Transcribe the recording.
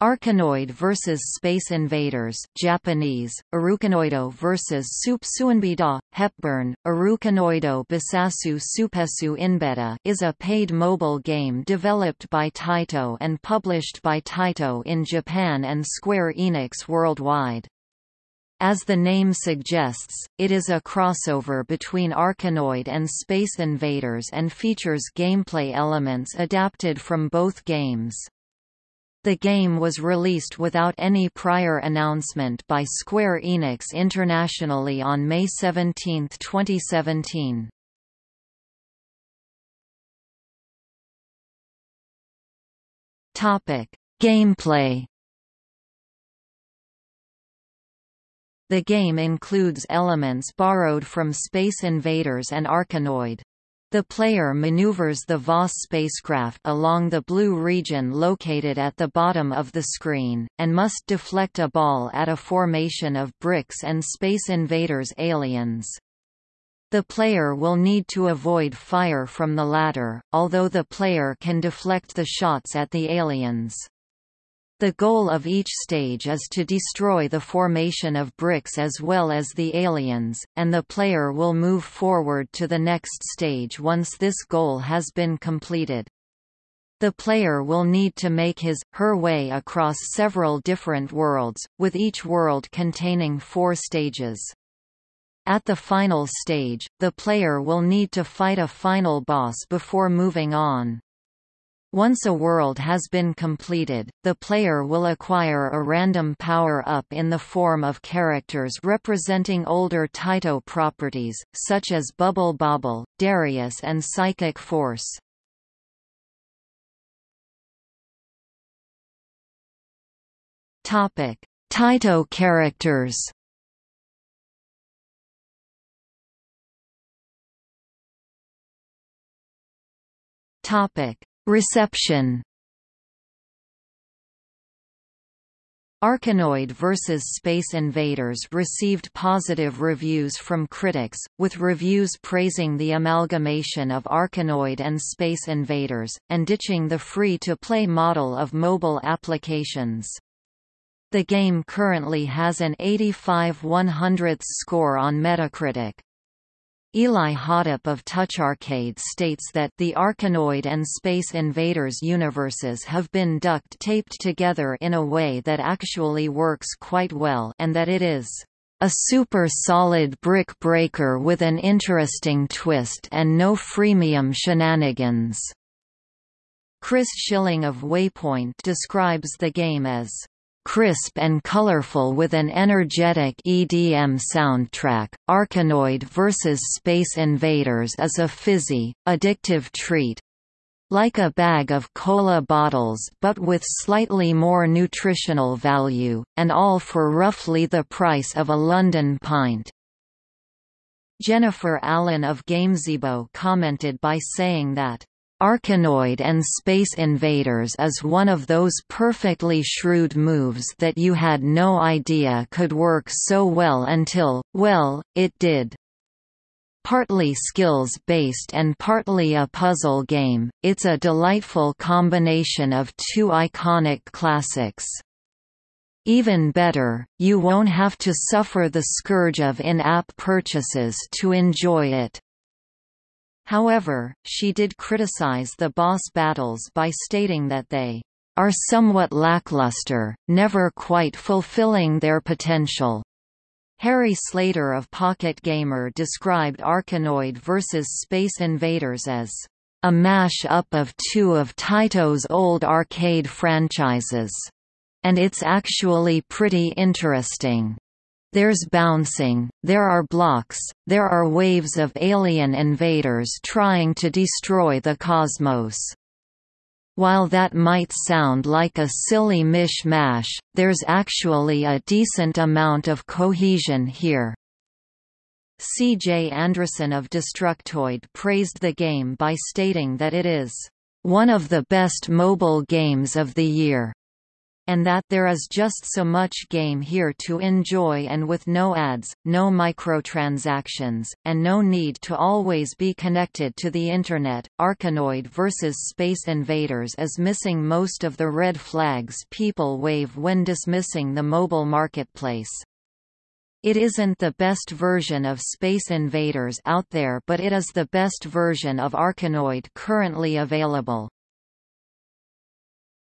Arkanoid vs Space Invaders Japanese, Arukanoido vs Soup Suinbida, Hepburn, Arukanoido Bisasu Supesu Inbeta is a paid mobile game developed by Taito and published by Taito in Japan and Square Enix worldwide. As the name suggests, it is a crossover between Arkanoid and Space Invaders and features gameplay elements adapted from both games. The game was released without any prior announcement by Square Enix internationally on May 17, 2017. Topic: Gameplay. The game includes elements borrowed from Space Invaders and Arkanoid. The player maneuvers the Vaus spacecraft along the blue region located at the bottom of the screen, and must deflect a ball at a formation of bricks and Space Invaders aliens. The player will need to avoid fire from the latter, although the player can deflect the shots at the aliens. The goal of each stage is to destroy the formation of bricks as well as the aliens, and the player will move forward to the next stage once this goal has been completed. The player will need to make his, her way across several different worlds, with each world containing four stages. At the final stage, the player will need to fight a final boss before moving on. Once a world has been completed, the player will acquire a random power-up in the form of characters representing older Taito properties, such as Bubble Bobble, Darius and Psychic Force. Taito characters Topic Reception Arkanoid vs. Space Invaders received positive reviews from critics, with reviews praising the amalgamation of Arkanoid and Space Invaders, and ditching the free-to-play model of mobile applications. The game currently has an 85 100 score on Metacritic. Eli Hodapp of TouchArcade states that the Arkanoid and Space Invaders universes have been duct-taped together in a way that actually works quite well and that it is a super solid brick breaker with an interesting twist and no freemium shenanigans. Chris Schilling of Waypoint describes the game as crisp and colorful with an energetic EDM soundtrack. Arkanoid vs. Space Invaders is a fizzy, addictive treat. Like a bag of cola bottles but with slightly more nutritional value, and all for roughly the price of a London pint. Jennifer Allen of Gamezebo commented by saying that Arkanoid and Space Invaders is one of those perfectly shrewd moves that you had no idea could work so well until, well, it did. Partly skills-based and partly a puzzle game, it's a delightful combination of two iconic classics. Even better, you won't have to suffer the scourge of in-app purchases to enjoy it. However, she did criticize the boss battles by stating that they are somewhat lackluster, never quite fulfilling their potential. Harry Slater of Pocket Gamer described Arkanoid vs. Space Invaders as a mash-up of two of Taito's old arcade franchises. And it's actually pretty interesting. There's bouncing, there are blocks, there are waves of alien invaders trying to destroy the cosmos. While that might sound like a silly mish-mash, there's actually a decent amount of cohesion here. C.J. Andriessen of Destructoid praised the game by stating that it is one of the best mobile games of the year. And that there is just so much game here to enjoy and with no ads, no microtransactions, and no need to always be connected to the Internet. Arkanoid vs. Space Invaders is missing most of the red flags people wave when dismissing the mobile marketplace. It isn't the best version of Space Invaders out there but it is the best version of Arkanoid currently available.